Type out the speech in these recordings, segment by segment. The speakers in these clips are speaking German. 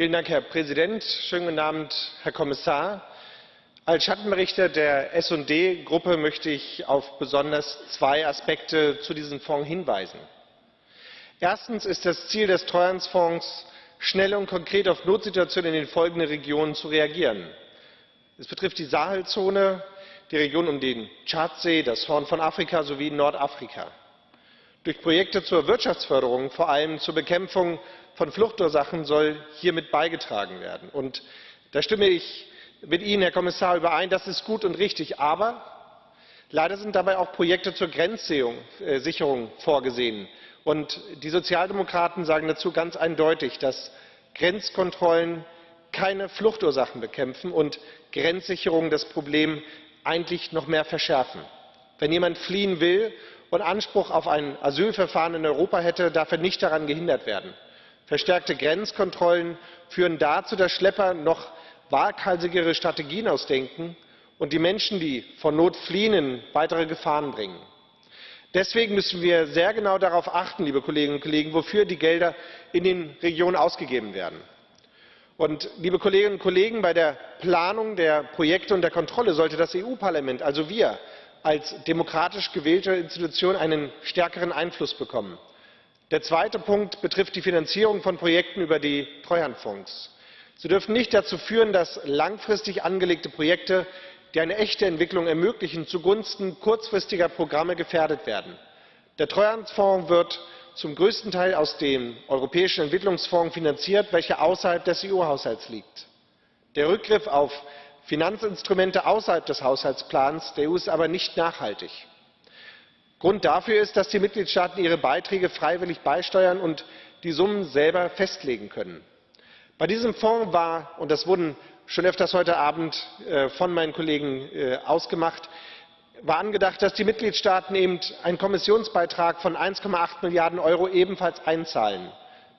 Vielen Dank, Herr Präsident. Schönen guten Abend, Herr Kommissar. Als Schattenberichter der S&D-Gruppe möchte ich auf besonders zwei Aspekte zu diesem Fonds hinweisen. Erstens ist das Ziel des Treuhandfonds, schnell und konkret auf Notsituationen in den folgenden Regionen zu reagieren. Es betrifft die Sahelzone, die Region um den Tschadsee, das Horn von Afrika sowie Nordafrika. Durch Projekte zur Wirtschaftsförderung, vor allem zur Bekämpfung von Fluchtursachen, soll hiermit beigetragen werden. Und da stimme ich mit Ihnen, Herr Kommissar, überein, das ist gut und richtig. Aber leider sind dabei auch Projekte zur Grenzsicherung äh, vorgesehen. Und die Sozialdemokraten sagen dazu ganz eindeutig, dass Grenzkontrollen keine Fluchtursachen bekämpfen und Grenzsicherung das Problem eigentlich noch mehr verschärfen. Wenn jemand fliehen will und Anspruch auf ein Asylverfahren in Europa hätte, darf er nicht daran gehindert werden. Verstärkte Grenzkontrollen führen dazu, dass Schlepper noch waghalsigere Strategien ausdenken und die Menschen, die vor Not fliehen, in weitere Gefahren bringen. Deswegen müssen wir sehr genau darauf achten, liebe Kolleginnen und Kollegen, wofür die Gelder in den Regionen ausgegeben werden. Liebe Kolleginnen und Kollegen, bei der Planung der Projekte und der Kontrolle sollte das EU-Parlament, also wir als demokratisch gewählte Institution, einen stärkeren Einfluss bekommen. Der zweite Punkt betrifft die Finanzierung von Projekten über die Treuhandfonds. Sie dürfen nicht dazu führen, dass langfristig angelegte Projekte, die eine echte Entwicklung ermöglichen, zugunsten kurzfristiger Programme gefährdet werden. Der Treuhandfonds wird zum größten Teil aus dem Europäischen Entwicklungsfonds finanziert, welcher außerhalb des EU-Haushalts liegt. Der Rückgriff auf Finanzinstrumente außerhalb des Haushaltsplans der EU ist aber nicht nachhaltig. Grund dafür ist, dass die Mitgliedstaaten ihre Beiträge freiwillig beisteuern und die Summen selber festlegen können. Bei diesem Fonds war, und das wurde schon öfters heute Abend äh, von meinen Kollegen äh, ausgemacht, angedacht, dass die Mitgliedstaaten eben einen Kommissionsbeitrag von 1,8 Milliarden Euro ebenfalls einzahlen.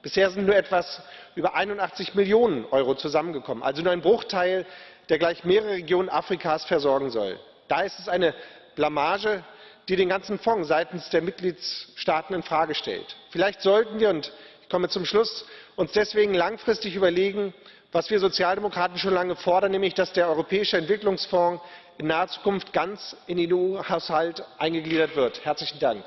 Bisher sind nur etwas über 81 Millionen Euro zusammengekommen, also nur ein Bruchteil, der gleich mehrere Regionen Afrikas versorgen soll. Da ist es eine Blamage, die den ganzen Fonds seitens der Mitgliedstaaten in Frage stellt. Vielleicht sollten wir, und ich komme zum Schluss, uns deswegen langfristig überlegen, was wir Sozialdemokraten schon lange fordern, nämlich dass der Europäische Entwicklungsfonds in naher Zukunft ganz in den EU-Haushalt eingegliedert wird. Herzlichen Dank.